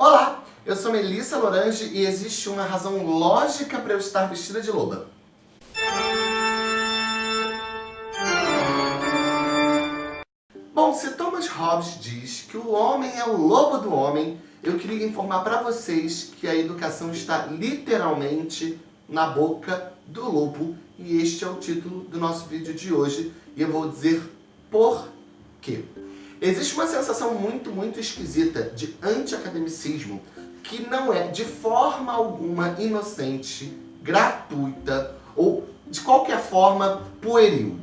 Olá, eu sou Melissa Lorange e existe uma razão lógica para eu estar vestida de loba. Bom, se Thomas Hobbes diz que o homem é o lobo do homem, eu queria informar para vocês que a educação está literalmente na boca do lobo e este é o título do nosso vídeo de hoje e eu vou dizer por quê. Existe uma sensação muito, muito esquisita de anti-academicismo que não é de forma alguma inocente, gratuita ou de qualquer forma pueril.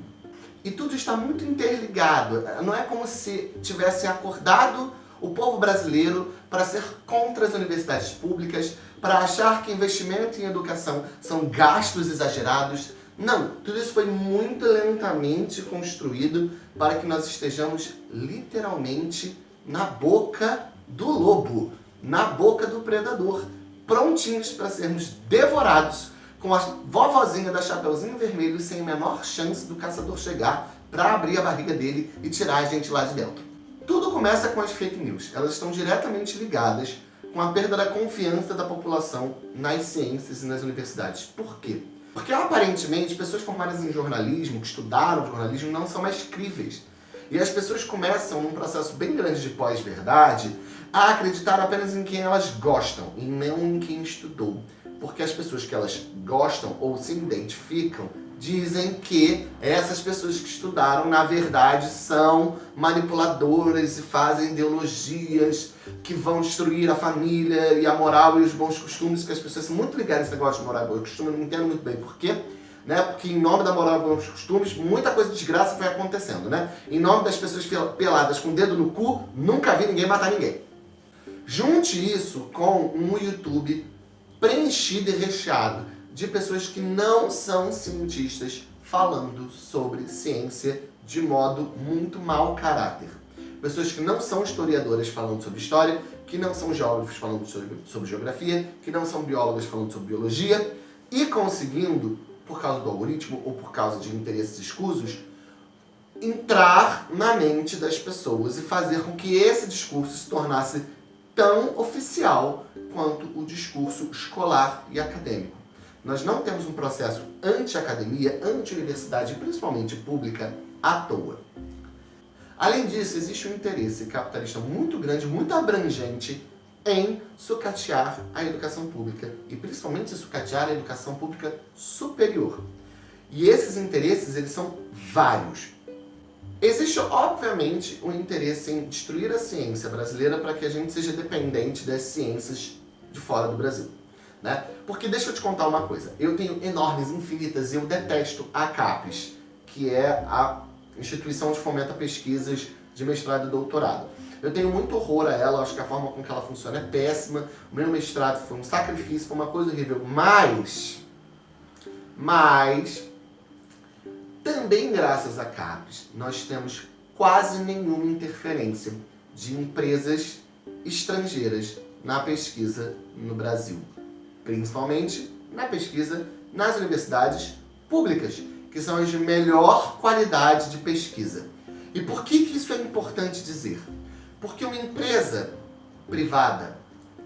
E tudo está muito interligado. Não é como se tivesse acordado o povo brasileiro para ser contra as universidades públicas, para achar que investimento em educação são gastos exagerados, não, tudo isso foi muito lentamente construído para que nós estejamos literalmente na boca do lobo, na boca do predador, prontinhos para sermos devorados com a vovozinha da Chapeuzinho Vermelho sem a menor chance do caçador chegar para abrir a barriga dele e tirar a gente lá de dentro. Tudo começa com as fake news. Elas estão diretamente ligadas com a perda da confiança da população nas ciências e nas universidades. Por quê? Porque aparentemente pessoas formadas em jornalismo, que estudaram jornalismo, não são mais críveis. E as pessoas começam, num processo bem grande de pós-verdade, a acreditar apenas em quem elas gostam e não em quem estudou. Porque as pessoas que elas gostam ou se identificam dizem que essas pessoas que estudaram, na verdade, são manipuladoras e fazem ideologias que vão destruir a família e a moral e os bons costumes, que as pessoas são muito ligadas a esse negócio de moral e bons costumes, eu não entendo muito bem por quê. Né? Porque em nome da moral e bons costumes, muita coisa de desgraça foi acontecendo, né? Em nome das pessoas peladas com o dedo no cu, nunca vi ninguém matar ninguém. Junte isso com um YouTube preenchido e recheado de pessoas que não são cientistas falando sobre ciência de modo muito mau caráter. Pessoas que não são historiadoras falando sobre história, que não são geógrafos falando sobre, sobre geografia, que não são biólogas falando sobre biologia, e conseguindo, por causa do algoritmo ou por causa de interesses escusos, entrar na mente das pessoas e fazer com que esse discurso se tornasse tão oficial quanto o discurso escolar e acadêmico. Nós não temos um processo anti-academia, anti-universidade, principalmente pública, à toa. Além disso, existe um interesse capitalista muito grande, muito abrangente em sucatear a educação pública e principalmente sucatear a educação pública superior. E esses interesses, eles são vários. Existe, obviamente, um interesse em destruir a ciência brasileira para que a gente seja dependente das ciências de fora do Brasil. Né? Porque deixa eu te contar uma coisa, eu tenho enormes, infinitas, eu detesto a CAPES, que é a Instituição de Fomento a Pesquisas de Mestrado e Doutorado. Eu tenho muito horror a ela, acho que a forma com que ela funciona é péssima, o meu mestrado foi um sacrifício, foi uma coisa horrível, mas, mas, também graças a CAPES, nós temos quase nenhuma interferência de empresas estrangeiras na pesquisa no Brasil principalmente na pesquisa nas universidades públicas, que são as de melhor qualidade de pesquisa. E por que, que isso é importante dizer? Porque uma empresa privada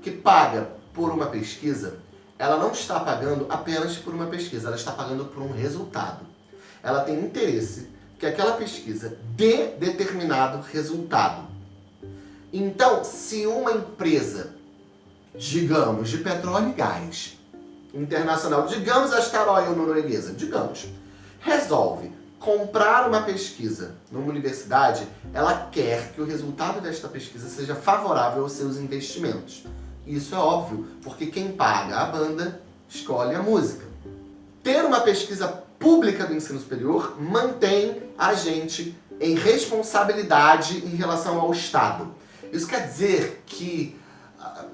que paga por uma pesquisa, ela não está pagando apenas por uma pesquisa, ela está pagando por um resultado. Ela tem interesse que aquela pesquisa dê determinado resultado. Então, se uma empresa digamos, de petróleo e gás internacional, digamos a Star Oil norueguesa, digamos, resolve comprar uma pesquisa numa universidade, ela quer que o resultado desta pesquisa seja favorável aos seus investimentos. Isso é óbvio, porque quem paga a banda escolhe a música. Ter uma pesquisa pública do ensino superior mantém a gente em responsabilidade em relação ao Estado. Isso quer dizer que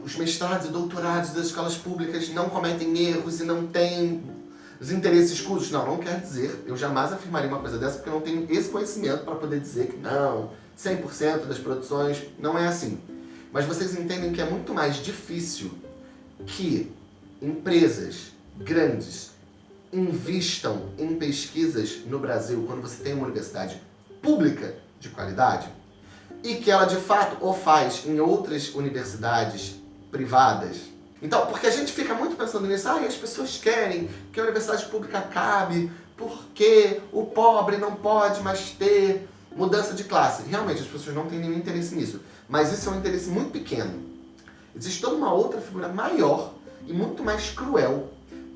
os mestrados e doutorados das escolas públicas não cometem erros e não têm os interesses escusos. Não, não quer dizer, eu jamais afirmaria uma coisa dessa porque eu não tenho esse conhecimento para poder dizer que não, 100% das produções, não é assim. Mas vocês entendem que é muito mais difícil que empresas grandes invistam em pesquisas no Brasil quando você tem uma universidade pública de qualidade e que ela de fato o faz em outras universidades privadas. Então, porque a gente fica muito pensando nisso, ah, as pessoas querem que a universidade pública acabe, porque o pobre não pode mais ter mudança de classe. Realmente, as pessoas não têm nenhum interesse nisso. Mas isso é um interesse muito pequeno. Existe toda uma outra figura maior e muito mais cruel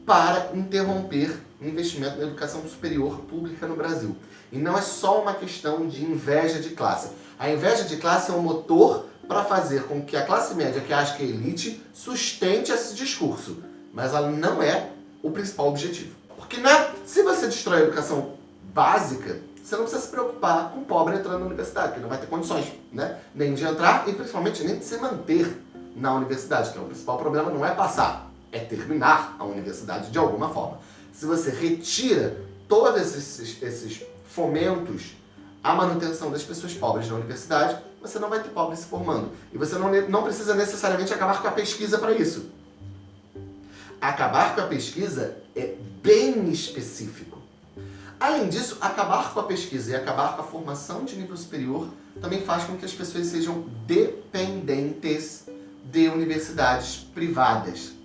para interromper o investimento na educação superior pública no Brasil. E não é só uma questão de inveja de classe. A inveja de classe é um motor para fazer com que a classe média, que acha que é elite, sustente esse discurso. Mas ela não é o principal objetivo. Porque né, se você destrói a educação básica, você não precisa se preocupar com o pobre entrando na universidade, que não vai ter condições, né? Nem de entrar e principalmente nem de se manter na universidade, que é o principal problema não é passar, é terminar a universidade de alguma forma. Se você retira todos esses, esses fomentos à manutenção das pessoas pobres na universidade, você não vai ter pobres se formando. E você não, não precisa necessariamente acabar com a pesquisa para isso. Acabar com a pesquisa é bem específico. Além disso, acabar com a pesquisa e acabar com a formação de nível superior também faz com que as pessoas sejam dependentes de universidades privadas.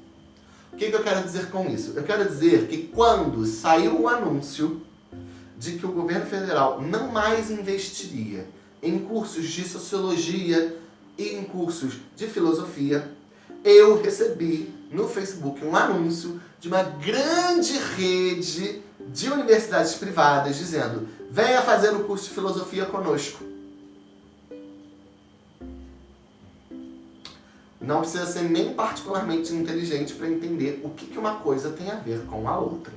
O que, que eu quero dizer com isso? Eu quero dizer que quando saiu o anúncio de que o governo federal não mais investiria em cursos de sociologia e em cursos de filosofia, eu recebi no Facebook um anúncio de uma grande rede de universidades privadas dizendo venha fazer o curso de filosofia conosco. Não precisa ser nem particularmente inteligente para entender o que, uma coisa tem a ver com a outra.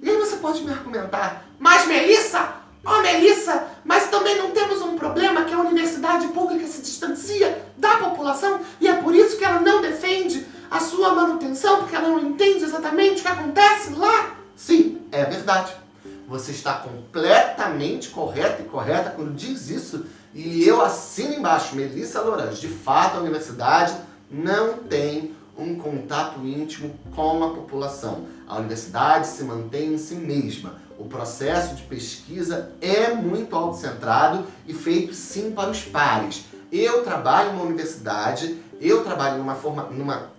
E aí você pode me argumentar, mas Melissa, ó oh, Melissa, mas também não temos um problema que a universidade pública se distancia da população e é por isso que ela não defende a sua manutenção, porque ela não entende exatamente o que acontece lá? Sim, é verdade. Você está completamente correta e correta quando diz isso e eu assino embaixo, Melissa Lorange. De fato, a universidade não tem um contato íntimo com a população. A universidade se mantém em si mesma. O processo de pesquisa é muito autocentrado e feito sim para os pares. Eu trabalho numa universidade, eu trabalho numa, forma, numa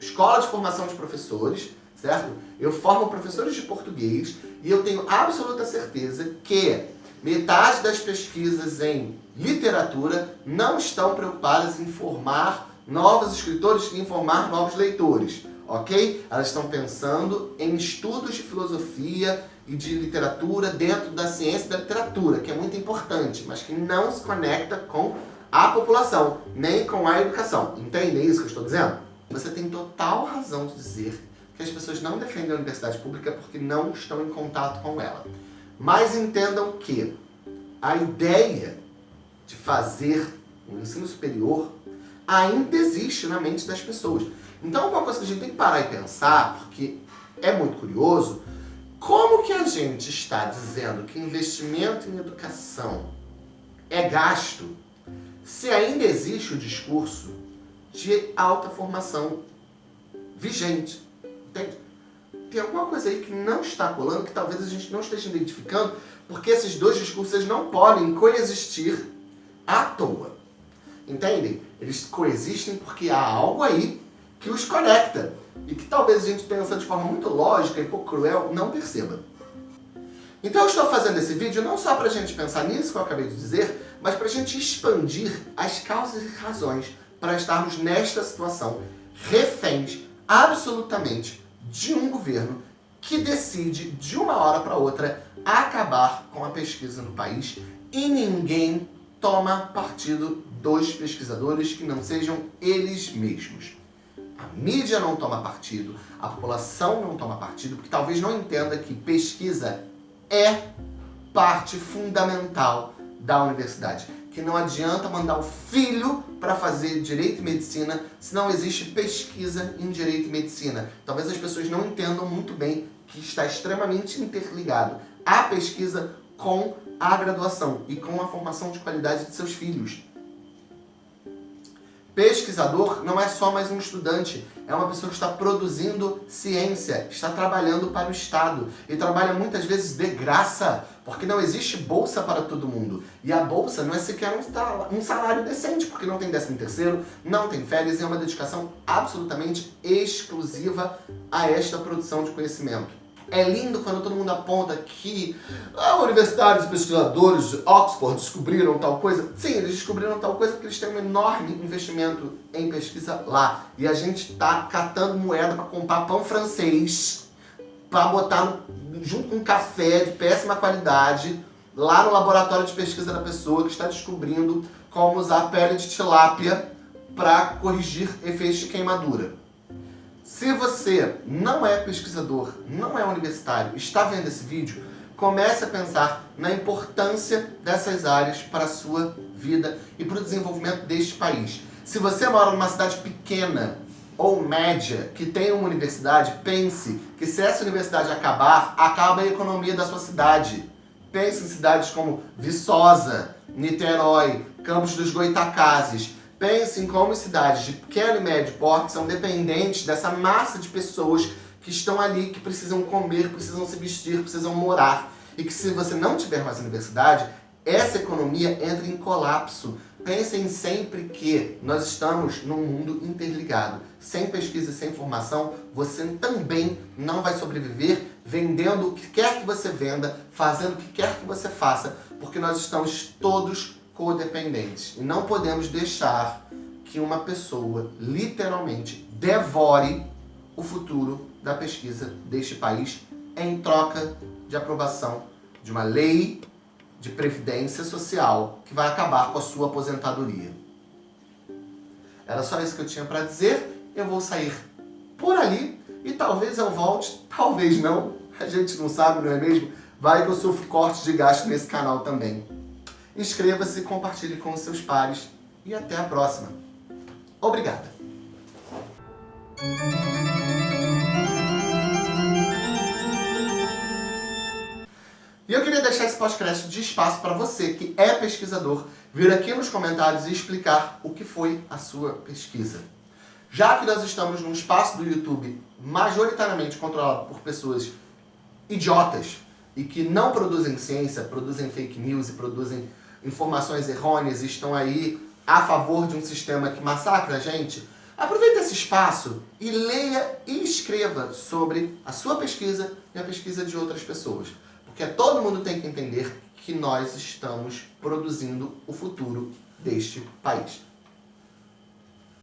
escola de formação de professores, certo? Eu formo professores de português e eu tenho absoluta certeza que Metade das pesquisas em literatura não estão preocupadas em formar novos escritores e em formar novos leitores, ok? Elas estão pensando em estudos de filosofia e de literatura dentro da ciência da literatura, que é muito importante, mas que não se conecta com a população, nem com a educação. Entende isso que eu estou dizendo? Você tem total razão de dizer que as pessoas não defendem a universidade pública porque não estão em contato com ela. Mas entendam que a ideia de fazer um ensino superior ainda existe na mente das pessoas. Então, uma coisa que a gente tem que parar e pensar, porque é muito curioso, como que a gente está dizendo que investimento em educação é gasto, se ainda existe o discurso de alta formação vigente, entende? tem alguma coisa aí que não está colando, que talvez a gente não esteja identificando, porque esses dois discursos não podem coexistir à toa. Entendem? Eles coexistem porque há algo aí que os conecta e que talvez a gente pensa de forma muito lógica e pouco cruel não perceba. Então eu estou fazendo esse vídeo não só para a gente pensar nisso que eu acabei de dizer, mas para a gente expandir as causas e razões para estarmos nesta situação reféns absolutamente de um governo que decide, de uma hora para outra, acabar com a pesquisa no país e ninguém toma partido dos pesquisadores que não sejam eles mesmos. A mídia não toma partido, a população não toma partido, porque talvez não entenda que pesquisa é parte fundamental da universidade que não adianta mandar o filho para fazer Direito e Medicina se não existe pesquisa em Direito e Medicina. Talvez as pessoas não entendam muito bem que está extremamente interligado a pesquisa com a graduação e com a formação de qualidade de seus filhos. Pesquisador não é só mais um estudante, é uma pessoa que está produzindo ciência, está trabalhando para o Estado e trabalha muitas vezes de graça, porque não existe bolsa para todo mundo. E a bolsa não é sequer um salário decente, porque não tem décimo terceiro, não tem férias e é uma dedicação absolutamente exclusiva a esta produção de conhecimento. É lindo quando todo mundo aponta que a universidade, os pesquisadores de Oxford descobriram tal coisa. Sim, eles descobriram tal coisa porque eles têm um enorme investimento em pesquisa lá. E a gente está catando moeda para comprar pão francês, para botar no, junto com um café de péssima qualidade, lá no laboratório de pesquisa da pessoa que está descobrindo como usar pele de tilápia para corrigir efeitos de queimadura. Se você não é pesquisador, não é universitário, está vendo esse vídeo, comece a pensar na importância dessas áreas para a sua vida e para o desenvolvimento deste país. Se você mora numa cidade pequena ou média que tem uma universidade, pense que se essa universidade acabar, acaba a economia da sua cidade. Pense em cidades como Viçosa, Niterói, Campos dos Goitacazes, Pense em como cidades de pequeno e médio porte são dependentes dessa massa de pessoas que estão ali, que precisam comer, precisam se vestir, precisam morar. E que se você não tiver mais universidade, essa economia entra em colapso. Pensem sempre que nós estamos num mundo interligado. Sem pesquisa e sem formação, você também não vai sobreviver vendendo o que quer que você venda, fazendo o que quer que você faça, porque nós estamos todos codependentes. E não podemos deixar que uma pessoa literalmente devore o futuro da pesquisa deste país em troca de aprovação de uma lei de previdência social que vai acabar com a sua aposentadoria. Era só isso que eu tinha para dizer. Eu vou sair por ali e talvez eu volte, talvez não. A gente não sabe, não é mesmo? Vai que eu sofro cortes de gasto nesse canal também. Inscreva-se, compartilhe com seus pares e até a próxima. Obrigada! E eu queria deixar esse podcast de espaço para você que é pesquisador vir aqui nos comentários e explicar o que foi a sua pesquisa. Já que nós estamos num espaço do YouTube majoritariamente controlado por pessoas idiotas e que não produzem ciência, produzem fake news e produzem informações errôneas estão aí a favor de um sistema que massacra a gente, aproveite esse espaço e leia e escreva sobre a sua pesquisa e a pesquisa de outras pessoas. Porque todo mundo tem que entender que nós estamos produzindo o futuro deste país.